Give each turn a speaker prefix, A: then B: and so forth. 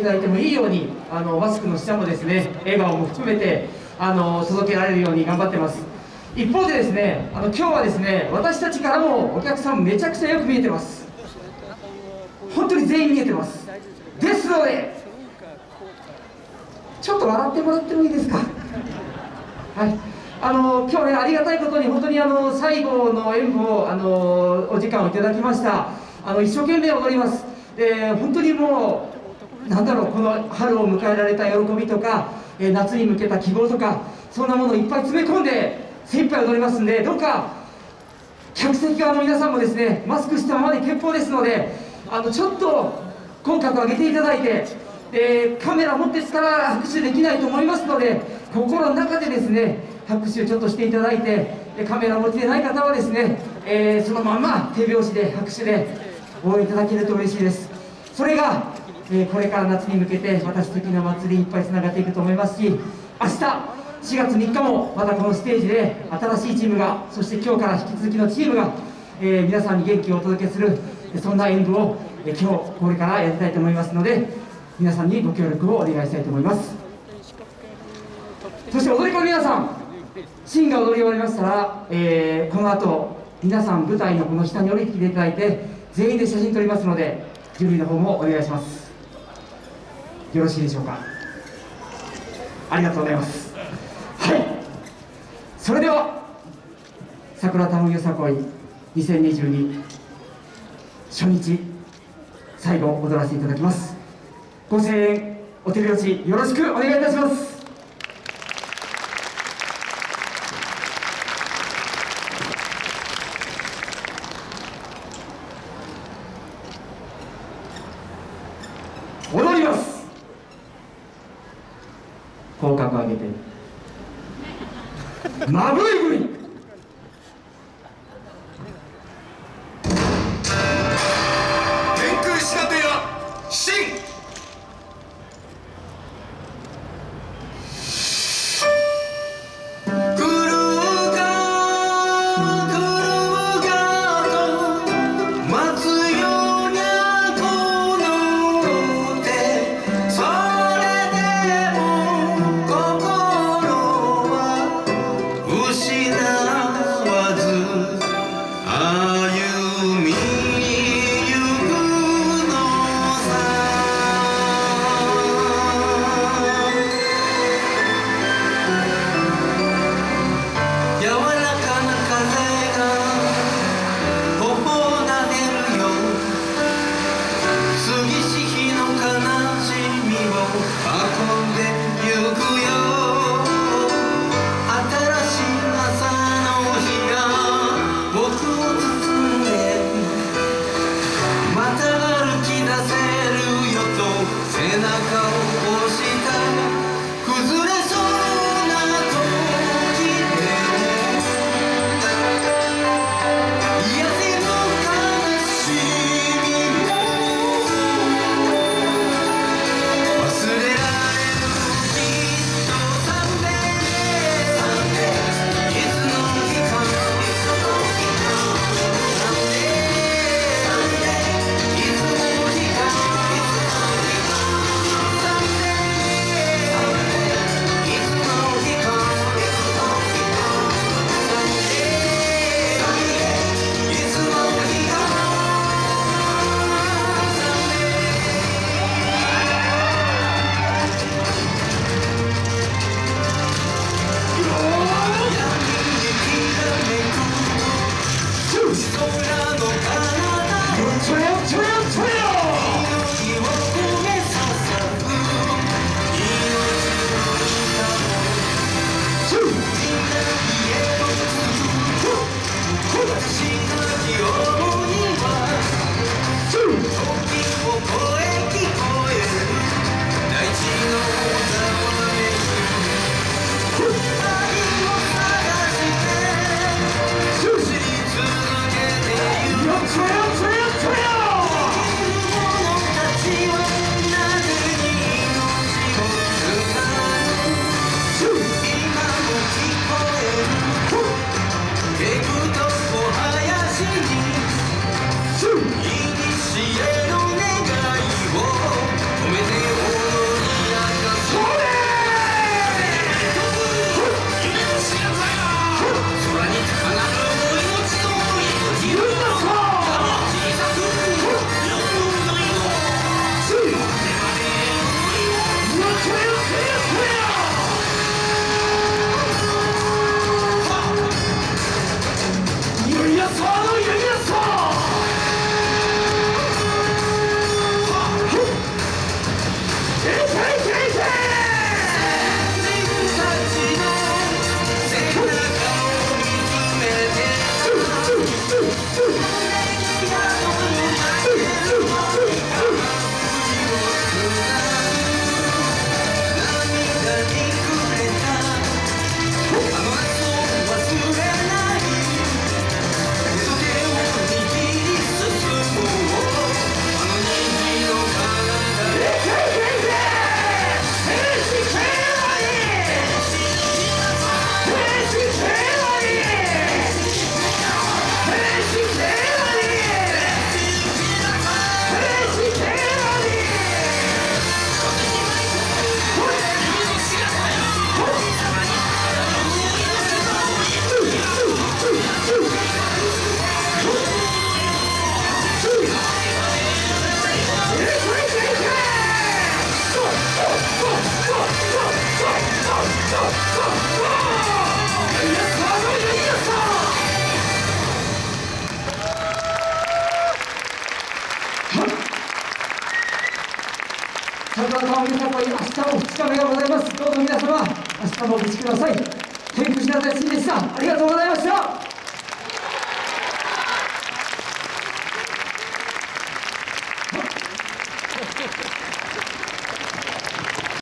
A: いただいてもいいようにあのマスクの下もですね笑顔も含めてあの届けられるように頑張ってます。一方でですねあの今日はですね私たちからもお客さんめちゃくちゃよく見えてます。本当に全員見えてます。ですのでちょっと笑ってもらってもいいですか？はい。あの今日ねありがたいことに本当にあの最後の演舞をあのお時間をいただきました。あの一生懸命踊ります。で本当にもうなんだろうこの春を迎えられた喜びとか、え夏に向けた希望とかそんなものをいっぱい詰め込んで精一杯踊りますんでどうか客席側の皆さんもですねマスクしたままで結構ですのであのちょっと口角上げていただいてでカメラ持ってすから拍手できないと思いますので心の中でですね拍手をちょっとしていただいてカメラ持ちでない方はですね、えー、そのまま手拍子で拍手で応援いただけると嬉しいです。それが、え、これから夏に向けてまた素敵な祭りいっぱいつながっていくと思いますし明日4月3日もまたこのステージで新しいチームがそして今日から引き続きのチームが、え、皆さんに元気をお届けするそんな演舞を、え今日これからやりたいと思いますので皆さんにご協力をお願いしたいと思います。そして踊り子の皆さんシーンが踊り終わりましたら、えー、この後皆さん舞台のこの下に降りてきていただいて全員で写真撮りますので準備の方もお願いします。よろしいでしょうか？ありがとうございます。はい。それでは桜田むよさこい2022初日最後踊らせていただきます。ご声援お手拍子よろしくお願いいたします。踊ります。口角上げて。まぶいぶい2日目がございます。どうぞ皆様明日もお越しください。天狗寺田でしたありがとうございました。